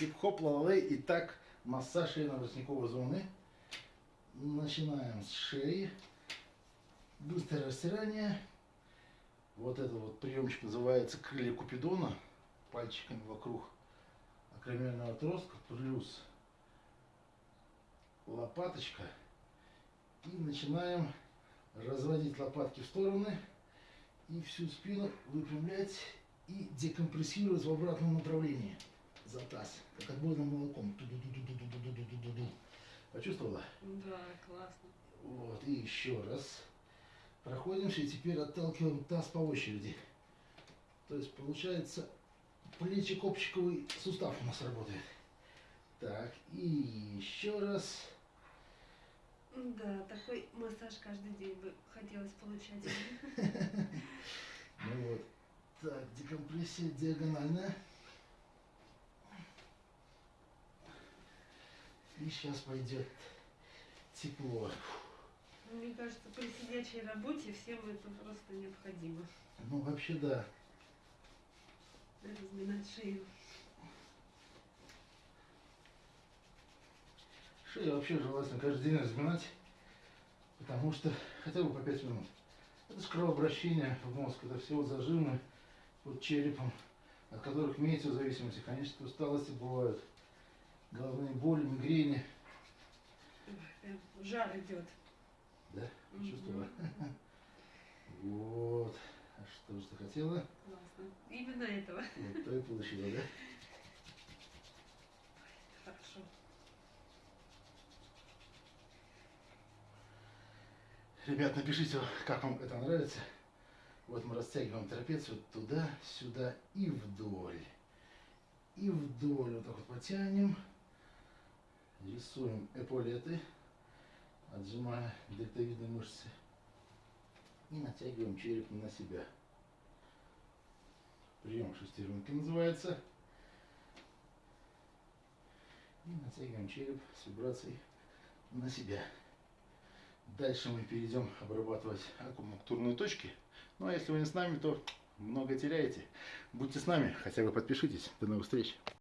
Хип-хоп, лалей. Итак, массаж шейно-воротниковой зоны. Начинаем с шеи. Быстрое растирание. Вот этот вот приемчик называется крылья Купидона. Пальчиками вокруг акромиального отростка. Плюс лопаточка. И начинаем разводить лопатки в стороны. И всю спину выпрямлять и декомпрессировать в обратном направлении за таз, как отборным молоком. Ду -ду -ду Почувствовала? Да, классно. Вот, и еще раз. Проходимся и теперь отталкиваем таз по очереди. То есть получается плечи-копчиковый сустав у нас работает. Так, и еще раз. Да, такой массаж каждый день бы хотелось получать. Ну вот. Так, декомпрессия диагональная. И сейчас пойдет тепло. Мне кажется, при сидячей работе всем это просто необходимо. Ну, вообще, да. Разминать шею. Шею вообще желательно каждый день разминать, потому что хотя бы по 5 минут. Это же кровообращение в мозг, это все вот зажимы под черепом, от которых имеется зависимости, хронические усталости бывают, головные боли, мигрени. Прям жар идет. Да, чувствовала? Вот. А что же ты хотела? Классно. Именно этого. Вот то и получила, да? Хорошо. Ребят, напишите, как вам это нравится. Вот мы растягиваем трапецию туда, сюда и вдоль. И вдоль вот так вот потянем. Рисуем эполеты, отжимая дельтовидные мышцы. И натягиваем череп на себя. Прием шестеренки называется. И натягиваем череп с вибрацией на себя. Дальше мы перейдем обрабатывать акупунктурные точки. Ну а если вы не с нами, то много теряете. Будьте с нами, хотя бы подпишитесь. До новых встреч.